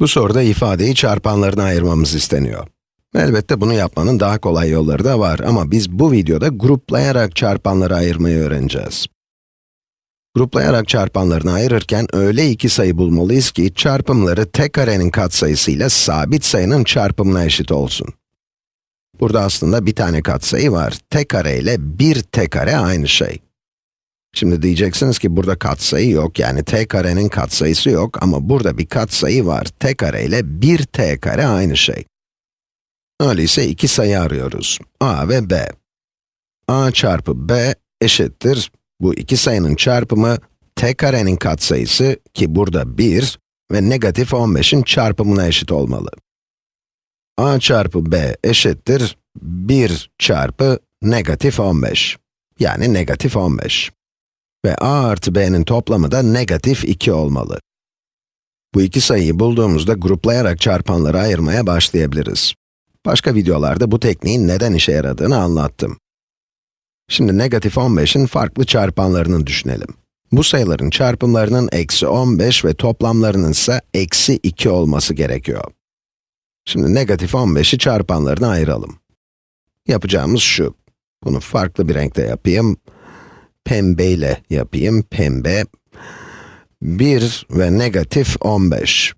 Bu soruda ifadeyi çarpanlarına ayırmamız isteniyor. Elbette bunu yapmanın daha kolay yolları da var ama biz bu videoda gruplayarak çarpanları ayırmayı öğreneceğiz. Gruplayarak çarpanlarını ayırırken öyle iki sayı bulmalıyız ki çarpımları tek karenin katsayısıyla sabit sayının çarpımına eşit olsun. Burada aslında bir tane katsayı var. Tek kare ile bir tek kare aynı şey. Şimdi diyeceksiniz ki burada katsayı yok, yani t karenin katsayısı yok ama burada bir katsayı var. t kare ile 1 t kare aynı şey. Öyleyse iki sayı arıyoruz. a ve b. a çarpı b eşittir. Bu iki sayının çarpımı t karenin katsayısı ki burada 1 ve negatif 15'in çarpımına eşit olmalı. a çarpı b eşittir 1 çarpı negatif 15. Yani negatif 15 ve a artı b'nin toplamı da negatif 2 olmalı. Bu iki sayıyı bulduğumuzda gruplayarak çarpanları ayırmaya başlayabiliriz. Başka videolarda bu tekniğin neden işe yaradığını anlattım. Şimdi negatif 15'in farklı çarpanlarını düşünelim. Bu sayıların çarpımlarının eksi 15 ve toplamlarının ise eksi 2 olması gerekiyor. Şimdi negatif 15'i çarpanlarına ayıralım. Yapacağımız şu. Bunu farklı bir renkte yapayım pembeyle yapayım, pembe. 1 ve negatif 15.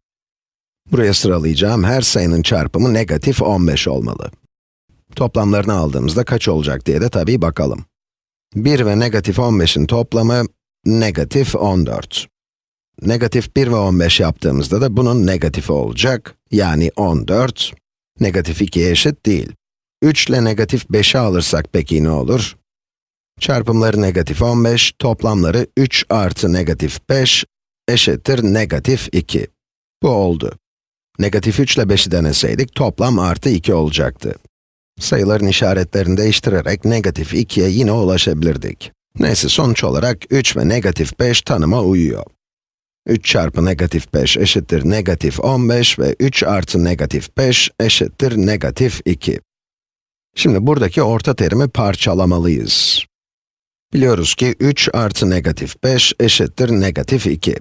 Buraya sıralayacağım her sayının çarpımı negatif 15 olmalı. Toplamlarını aldığımızda kaç olacak diye de tabii bakalım. 1 ve negatif 15'in toplamı negatif 14. Negatif 1 ve 15 yaptığımızda da bunun negatifi olacak, yani 14. Negatif 2'ye eşit değil. 3 ile negatif 5'i alırsak peki ne olur? Çarpımları negatif 15, toplamları 3 artı negatif 5 eşittir negatif 2. Bu oldu. Negatif 3 ile 5'i deneseydik toplam artı 2 olacaktı. Sayıların işaretlerini değiştirerek negatif 2'ye yine ulaşabilirdik. Neyse sonuç olarak 3 ve negatif 5 tanıma uyuyor. 3 çarpı negatif 5 eşittir negatif 15 ve 3 artı negatif 5 eşittir negatif 2. Şimdi buradaki orta terimi parçalamalıyız. Biliyoruz ki 3 artı negatif 5 eşittir negatif 2.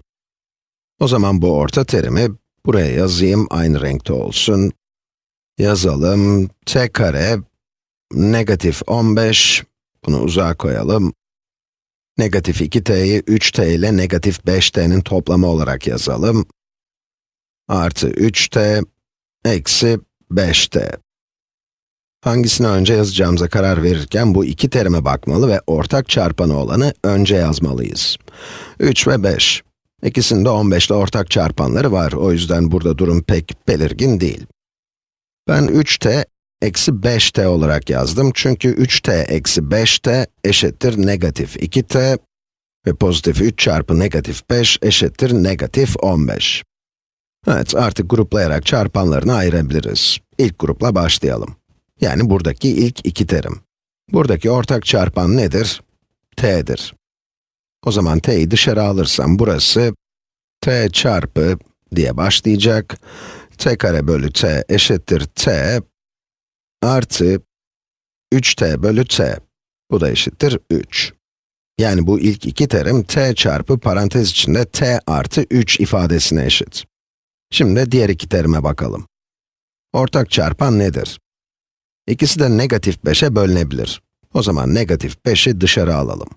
O zaman bu orta terimi buraya yazayım, aynı renkte olsun. Yazalım, t kare, negatif 15, bunu uzağa koyalım. Negatif 2t'yi 3t ile negatif 5t'nin toplamı olarak yazalım. Artı 3t, eksi 5t. Hangisini önce yazacağımıza karar verirken bu iki terime bakmalı ve ortak çarpanı olanı önce yazmalıyız. 3 ve 5. İkisinde 15 ile ortak çarpanları var, o yüzden burada durum pek belirgin değil. Ben 3t eksi 5t olarak yazdım çünkü 3t eksi 5t eşittir negatif 2t ve pozitif 3 çarpı negatif 5 eşittir negatif 15. Evet, artık gruplayarak çarpanlarını ayırabiliriz. İlk grupla başlayalım. Yani buradaki ilk iki terim. Buradaki ortak çarpan nedir? t'dir. O zaman t'yi dışarı alırsam burası t çarpı diye başlayacak. t kare bölü t eşittir t artı 3t bölü t. Bu da eşittir 3. Yani bu ilk iki terim t çarpı parantez içinde t artı 3 ifadesine eşit. Şimdi diğer iki terime bakalım. Ortak çarpan nedir? İkisi de negatif 5'e bölünebilir. O zaman negatif 5'i dışarı alalım.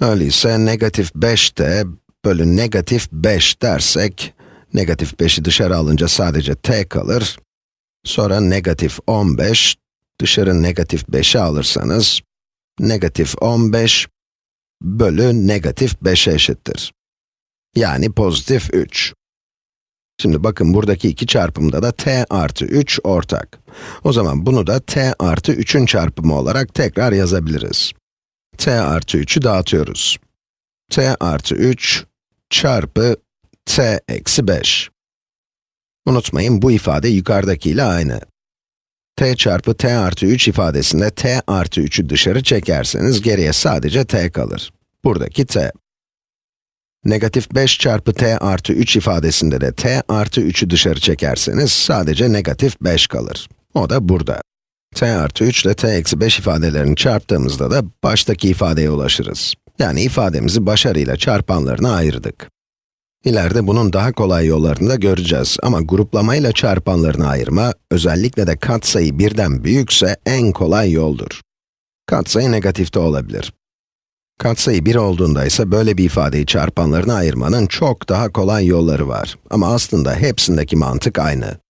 Öyleyse negatif 5 de bölü negatif 5 dersek, negatif 5'i dışarı alınca sadece t kalır. Sonra negatif 15, dışarı negatif 5'i alırsanız, negatif 15 bölü negatif 5'e eşittir. Yani pozitif 3. Şimdi bakın buradaki iki çarpımda da t artı 3 ortak. O zaman bunu da t artı 3'ün çarpımı olarak tekrar yazabiliriz. t artı 3'ü dağıtıyoruz. t artı 3 çarpı t eksi 5. Unutmayın bu ifade yukarıdakiyle aynı. t çarpı t artı 3 ifadesinde t artı 3'ü dışarı çekerseniz geriye sadece t kalır. Buradaki t. Negatif 5 çarpı t artı 3 ifadesinde de t artı 3'ü dışarı çekerseniz sadece negatif 5 kalır. O da burada. t artı 3 ile t eksi 5 ifadelerini çarptığımızda da baştaki ifadeye ulaşırız. Yani ifademizi başarıyla çarpanlarına ayırdık. İleride bunun daha kolay yollarını da göreceğiz ama gruplamayla çarpanlarını ayırma, özellikle de katsayı birden büyükse en kolay yoldur. Katsayı negatifte olabilir. Katsayı 1 olduğunda ise böyle bir ifadeyi çarpanlarına ayırmanın çok daha kolay yolları var. Ama aslında hepsindeki mantık aynı.